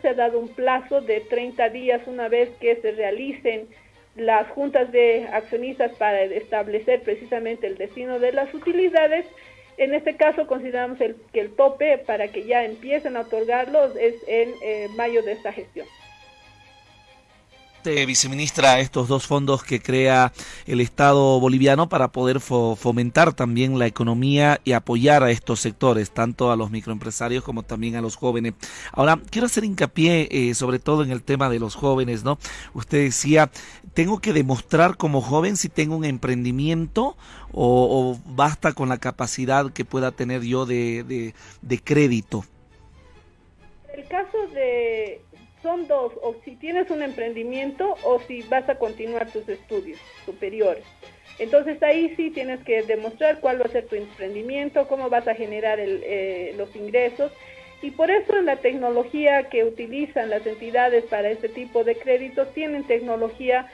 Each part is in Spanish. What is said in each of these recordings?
se ha dado un plazo de 30 días una vez que se realicen las juntas de accionistas para establecer precisamente el destino de las utilidades. En este caso consideramos el, que el tope para que ya empiecen a otorgarlos es en eh, mayo de esta gestión viceministra, estos dos fondos que crea el Estado boliviano para poder fomentar también la economía y apoyar a estos sectores, tanto a los microempresarios como también a los jóvenes. Ahora, quiero hacer hincapié eh, sobre todo en el tema de los jóvenes, ¿no? Usted decía, ¿tengo que demostrar como joven si tengo un emprendimiento o, basta con la capacidad que pueda tener yo de, de crédito? El caso de son dos, o si tienes un emprendimiento o si vas a continuar tus estudios superiores. Entonces ahí sí tienes que demostrar cuál va a ser tu emprendimiento, cómo vas a generar eh, los ingresos. Y por eso la tecnología que utilizan las entidades para este tipo de créditos tienen tecnología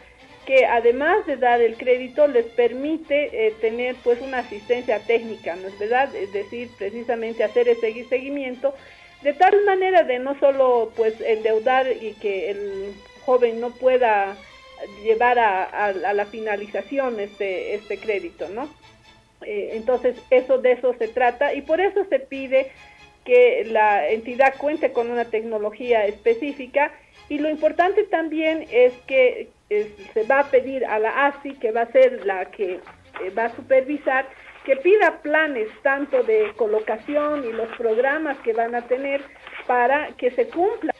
que además de dar el crédito les permite eh, tener pues una asistencia técnica, ¿no es verdad? Es decir, precisamente hacer ese seguimiento de tal manera de no solo pues endeudar y que el joven no pueda llevar a, la finalización este, este crédito, ¿no? Eh, entonces, eso de eso se trata y por eso se pide que la entidad cuente con una tecnología específica y lo importante también es que se va a pedir a la ASI, que va a ser la que eh, va a supervisar, que pida planes tanto de colocación y los programas que van a tener para que se cumpla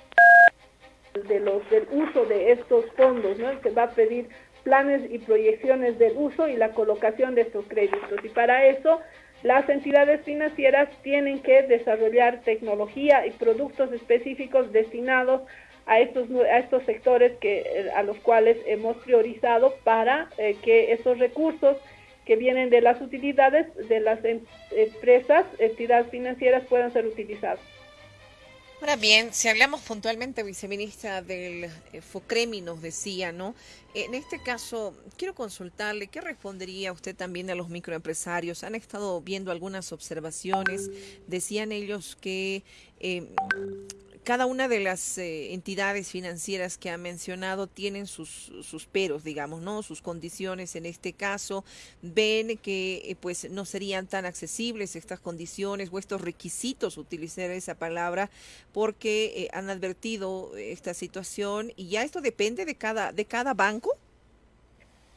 de los del uso de estos fondos, ¿no? Se va a pedir planes y proyecciones del uso y la colocación de estos créditos y para eso las entidades financieras tienen que desarrollar tecnología y productos específicos destinados a estos a estos sectores que a los cuales hemos priorizado para eh, que esos recursos que vienen de las utilidades de las em, empresas, entidades financieras puedan ser utilizados. Ahora bien, si hablamos puntualmente, viceministra, del eh, FOCREMI, nos decía, ¿no? En este caso, quiero consultarle, ¿qué respondería usted también a los microempresarios? Han estado viendo algunas observaciones, decían ellos que eh, cada una de las eh, entidades financieras que ha mencionado tienen sus, sus peros, digamos, ¿no? Sus condiciones en este caso. Ven que eh, pues no serían tan accesibles estas condiciones o estos requisitos, utilizar esa palabra, porque eh, han advertido esta situación y ya esto depende de cada, de cada banco.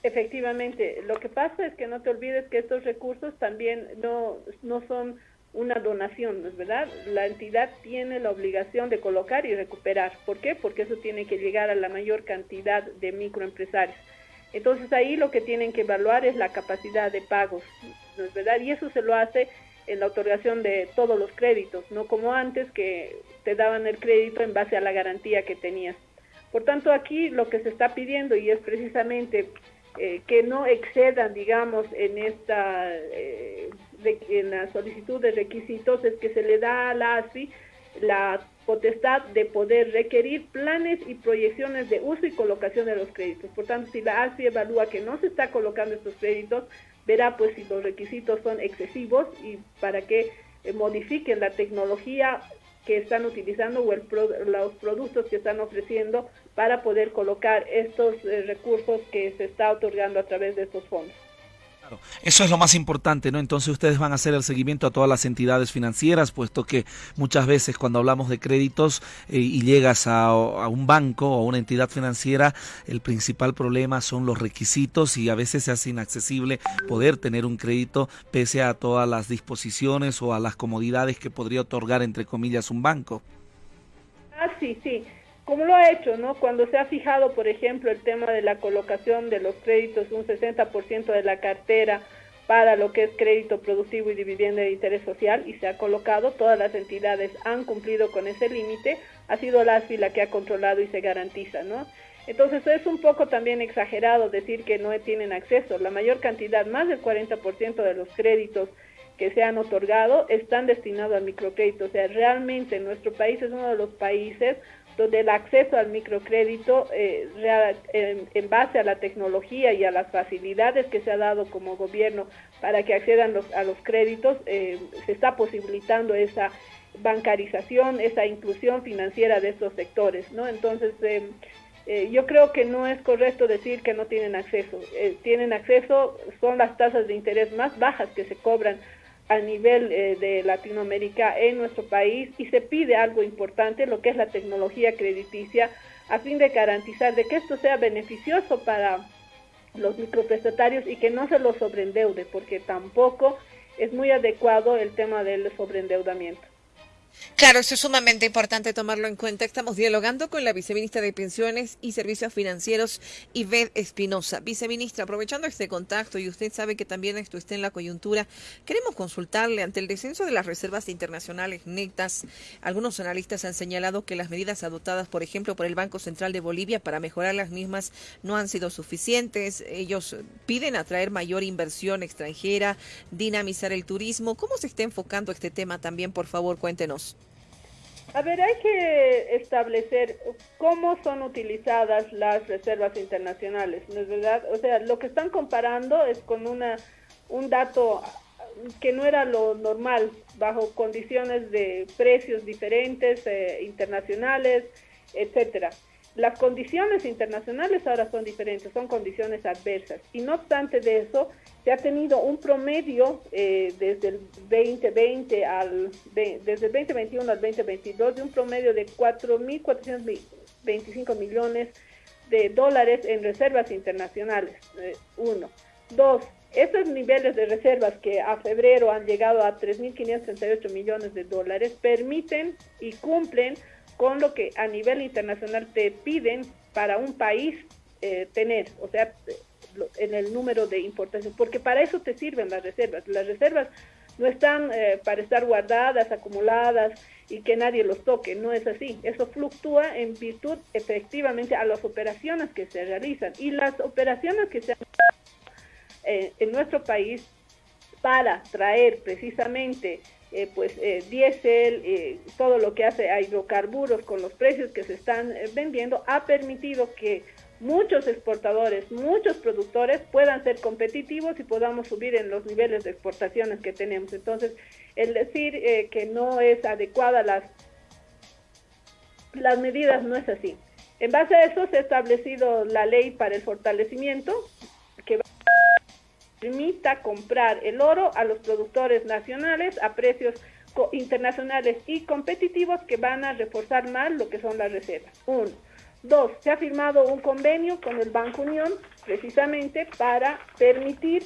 Efectivamente, lo que pasa es que no te olvides que estos recursos también no, no son una donación, ¿no es verdad? La entidad tiene la obligación de colocar y recuperar. ¿Por qué? Porque eso tiene que llegar a la mayor cantidad de microempresarios. Entonces ahí lo que tienen que evaluar es la capacidad de pagos, ¿no es verdad? Y eso se lo hace en la otorgación de todos los créditos, no como antes que te daban el crédito en base a la garantía que tenías. Por tanto, aquí lo que se está pidiendo y es precisamente eh, que no excedan, digamos, en esta eh, en la solicitud de requisitos es que se le da a la ASFI la potestad de poder requerir planes y proyecciones de uso y colocación de los créditos. Por tanto, si la ASFI evalúa que no se está colocando estos créditos, verá pues si los requisitos son excesivos y para que eh, modifiquen la tecnología que están utilizando o los productos que están ofreciendo para poder colocar estos eh, recursos que se está otorgando a través de estos fondos. Eso es lo más importante, ¿no? Entonces ustedes van a hacer el seguimiento a todas las entidades financieras, puesto que muchas veces cuando hablamos de créditos eh, y llegas a, un banco o a una entidad financiera, el principal problema son los requisitos y a veces se hace inaccesible poder tener un crédito pese a todas las disposiciones o a las comodidades que podría otorgar, entre comillas, un banco. Ah, sí, sí como lo ha hecho, ¿no? Cuando se ha fijado, por ejemplo, el tema de la colocación de los créditos, un 60% de la cartera para lo que es crédito productivo y dividendo de interés social y se ha colocado, todas las entidades han cumplido con ese límite, ha sido la ASFI la que ha controlado y se garantiza, ¿no? Entonces es un poco también exagerado decir que no tienen acceso. La mayor cantidad, más del 40% de los créditos que se han otorgado están destinados al microcrédito. O sea, realmente nuestro país es uno de los países donde el acceso al microcrédito eh, en, base a la tecnología y a las facilidades que se ha dado como gobierno para que accedan a los créditos, eh, se está posibilitando esa, bancarización, esa inclusión financiera de estos sectores, ¿no? Entonces, eh, yo creo que no es correcto decir que no tienen acceso. Tienen acceso, son las tasas de interés más bajas que se cobran a nivel eh, de Latinoamérica en nuestro país y se pide algo importante, lo que es la tecnología crediticia, a fin de garantizar de que esto sea beneficioso para los microprestatarios y que no se los sobreendeude, porque tampoco es muy adecuado el tema del sobreendeudamiento. Claro, eso es sumamente importante tomarlo en cuenta. Estamos dialogando con la viceministra de Pensiones y Servicios Financieros, Ivette Espinosa. Viceministra, aprovechando este contacto, y usted sabe que también esto está en la coyuntura, queremos consultarle ante el descenso de las reservas internacionales netas. Algunos analistas han señalado que las medidas adoptadas, por ejemplo, por el Banco Central de Bolivia para mejorar las mismas no han sido suficientes. Ellos piden atraer mayor inversión extranjera, dinamizar el turismo. ¿Cómo se está enfocando este tema también? Por favor, cuéntenos. A ver, hay que establecer cómo son utilizadas las reservas internacionales, ¿no es verdad? O sea, lo que están comparando es con una un dato que no era lo normal, bajo condiciones de precios diferentes, eh, internacionales, etcétera. Las condiciones internacionales ahora son diferentes, son condiciones adversas. Y no obstante de eso, se ha tenido un promedio eh, desde el 2020 al desde el 2021 al 2022 de un promedio de 4.425 millones de dólares en reservas internacionales. Eh, uno. Dos, estos niveles de reservas que a febrero han llegado a 3.538 millones de dólares permiten y cumplen con lo que a nivel internacional te piden para un país eh, tener, o sea, en el número de importaciones, porque para eso te sirven las reservas. Las reservas no están eh, para estar guardadas, acumuladas y que nadie los toque, no es así. Eso fluctúa en virtud efectivamente a las operaciones que se realizan y las operaciones que se han eh, en nuestro país para traer precisamente eh, pues eh, diésel, eh, todo lo que hace a hidrocarburos con los precios que se están vendiendo, ha permitido que muchos exportadores, muchos productores puedan ser competitivos y podamos subir en los niveles de exportaciones que tenemos. Entonces, el decir que no es adecuada las, las medidas no es así. En base a eso se ha establecido la ley para el fortalecimiento que permita comprar el oro a los productores nacionales a precios internacionales y competitivos que van a reforzar más lo que son las reservas. Uno. Dos, se ha firmado un convenio con el Banco Unión precisamente para permitir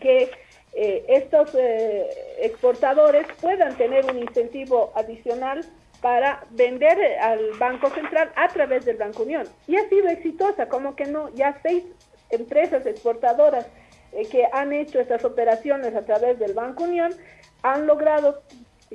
que eh, estos eh, exportadores puedan tener un incentivo adicional para vender al Banco Central a través del Banco Unión. Y ha sido exitosa, como que no, ya seis empresas exportadoras eh, que han hecho estas operaciones a través del Banco Unión han logrado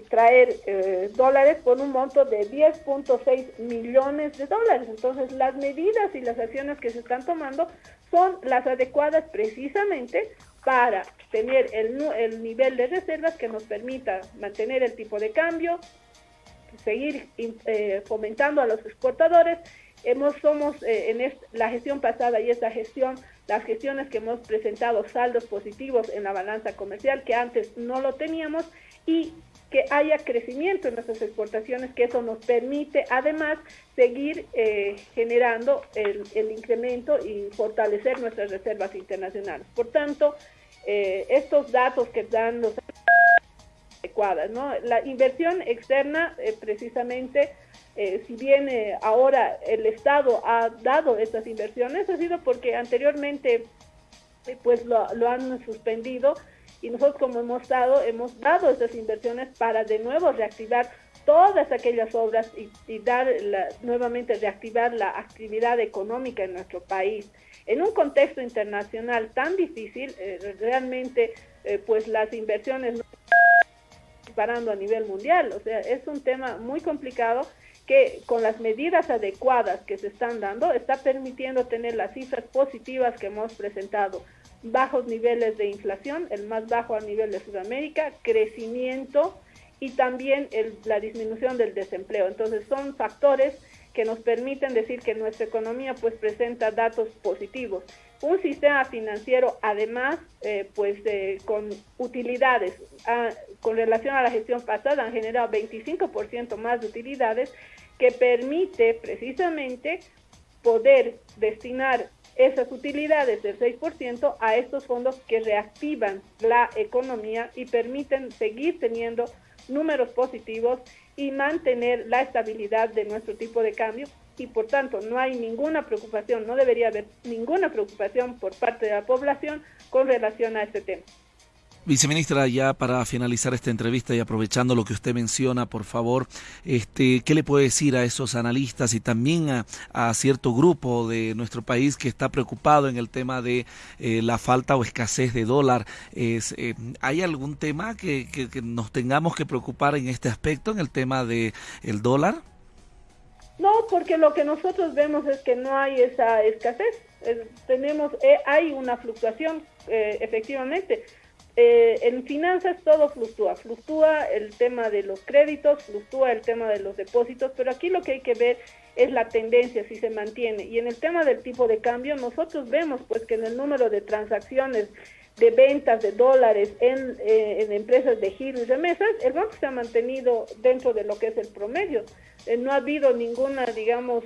traer eh, dólares por un monto de 10.6 millones de dólares. Entonces, las medidas y las acciones que se están tomando son las adecuadas precisamente para tener el, el nivel de reservas que nos permita mantener el tipo de cambio, seguir eh, fomentando a los exportadores. Hemos, somos en la gestión pasada y esta gestión las gestiones que hemos presentado saldos positivos en la balanza comercial que antes no lo teníamos y que haya crecimiento en nuestras exportaciones, que eso nos permite además seguir eh, generando el, incremento y fortalecer nuestras reservas internacionales. Por tanto, eh, estos datos que dan los adecuadas, ¿no? La inversión externa eh, precisamente eh, si bien ahora el Estado ha dado estas inversiones, ha sido porque anteriormente pues lo, han suspendido y nosotros como hemos dado, hemos dado estas inversiones para de nuevo reactivar todas aquellas obras y, dar nuevamente reactivar la actividad económica en nuestro país. En un contexto internacional tan difícil, realmente pues las inversiones no están disparando a nivel mundial, o sea, es un tema muy complicado que con las medidas adecuadas que se están dando está permitiendo tener las cifras positivas que hemos presentado. Bajos niveles de inflación, el más bajo a nivel de Sudamérica, crecimiento y también la disminución del desempleo. Entonces son factores que nos permiten decir que nuestra economía pues presenta datos positivos. Un sistema financiero además eh, pues eh, con utilidades ah, con relación a la gestión pasada han generado 25% más de utilidades que permite precisamente poder destinar esas utilidades del 6% a estos fondos que reactivan la economía y permiten seguir teniendo números positivos y mantener la estabilidad de nuestro tipo de cambio y por tanto no hay ninguna preocupación, no debería haber ninguna preocupación por parte de la población con relación a este tema. Viceministra, ya para finalizar esta entrevista y aprovechando lo que usted menciona, por favor, este, ¿qué le puede decir a esos analistas y también a, cierto grupo de nuestro país que está preocupado en el tema de eh, la falta o escasez de dólar? Es, eh, ¿Hay algún tema que, nos tengamos que preocupar en este aspecto, en el tema del el dólar? No, porque lo que nosotros vemos es que no hay esa escasez. tenemos, eh, hay una fluctuación, efectivamente eh, en finanzas todo fluctúa, fluctúa el tema de los créditos, fluctúa el tema de los depósitos, pero aquí lo que hay que ver es la tendencia, si se mantiene. Y en el tema del tipo de cambio, nosotros vemos pues que en el número de transacciones de ventas de dólares en, eh, empresas de giro y remesas, el banco se ha mantenido dentro de lo que es el promedio. Eh, no ha habido ninguna, digamos,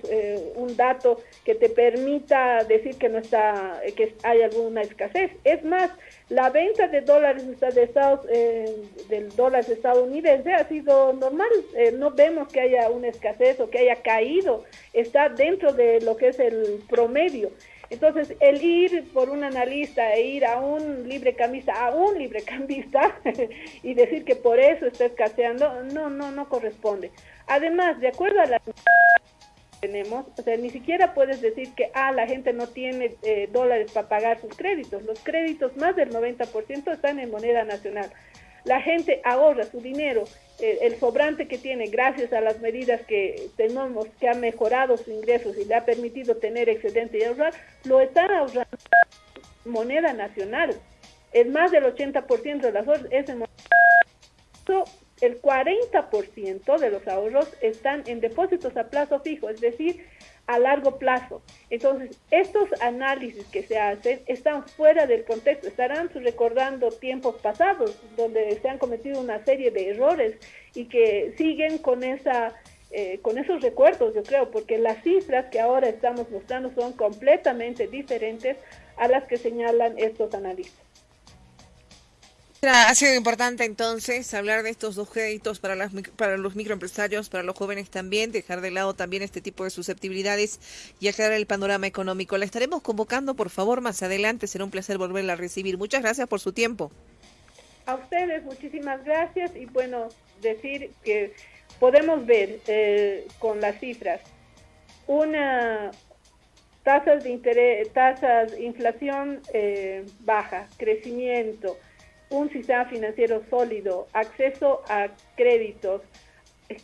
un dato que te permita decir que no está, que hay alguna escasez. Es más, la venta de dólares de Estados, eh, del dólar estadounidense ha sido normal. Eh, no vemos que haya una escasez o que haya caído. Está dentro de lo que es el promedio. Entonces, el ir por un analista e ir a un libre cambista, a un libre cambista y decir que por eso está escaseando, no, no, no corresponde. Además, de acuerdo a la tenemos, o sea, ni siquiera puedes decir que, ah, la gente no tiene eh, dólares para pagar sus créditos. Los créditos, más del 90% están en moneda nacional. La gente ahorra su dinero, eh, el sobrante que tiene gracias a las medidas que tenemos, que ha mejorado sus ingresos y le ha permitido tener excedente y ahorrar, lo están ahorrando moneda nacional. Es más del 80% de las ahorros es moneda el 40% de los ahorros están en depósitos a plazo fijo, es decir, a largo plazo. Entonces, estos análisis que se hacen están fuera del contexto, estarán recordando tiempos pasados donde se han cometido una serie de errores y que siguen con esa eh, con esos recuerdos, yo creo, porque las cifras que ahora estamos mostrando son completamente diferentes a las que señalan estos analistas. Ha sido importante entonces hablar de estos dos créditos para, las, para los microempresarios, para los jóvenes también, dejar de lado también este tipo de susceptibilidades y aclarar el panorama económico. La estaremos convocando, por favor, más adelante. Será un placer volverla a recibir. Muchas gracias por su tiempo. A ustedes, muchísimas gracias. Y bueno, decir que podemos ver eh, con las cifras una tasas de interés, tasas, inflación eh, baja, crecimiento un sistema financiero sólido, acceso a créditos,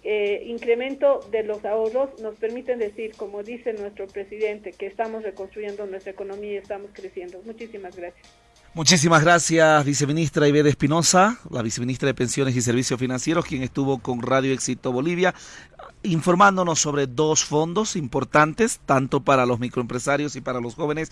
eh, incremento de los ahorros nos permiten decir, como dice nuestro presidente, que estamos reconstruyendo nuestra economía y estamos creciendo. Muchísimas gracias. Muchísimas gracias, viceministra Ivede Espinosa, la viceministra de Pensiones y Servicios Financieros, quien estuvo con Radio Éxito Bolivia, informándonos sobre dos fondos importantes, tanto para los microempresarios y para los jóvenes.